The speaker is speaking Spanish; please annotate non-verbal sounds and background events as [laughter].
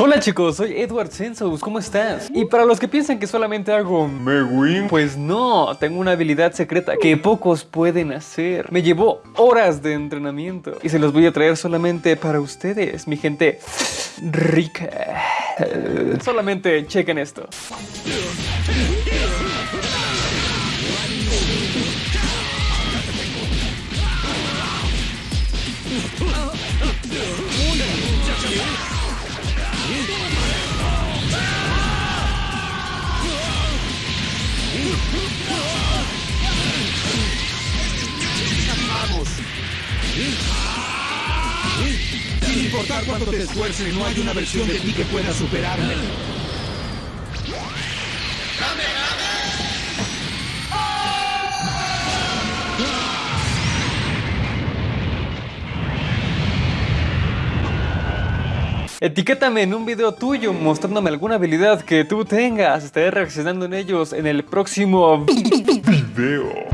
Hola chicos, soy Edward Sensous, ¿cómo estás? Y para los que piensan que solamente hago Megwin, pues no, tengo una habilidad secreta que pocos pueden hacer. Me llevó horas de entrenamiento y se los voy a traer solamente para ustedes, mi gente rica. Solamente chequen esto. Sin importar cuánto te esfuerces, no hay una versión de ti que pueda superarme. Etiquétame en un video tuyo mostrándome alguna habilidad que tú tengas. Estaré reaccionando en ellos en el próximo [laughs] video.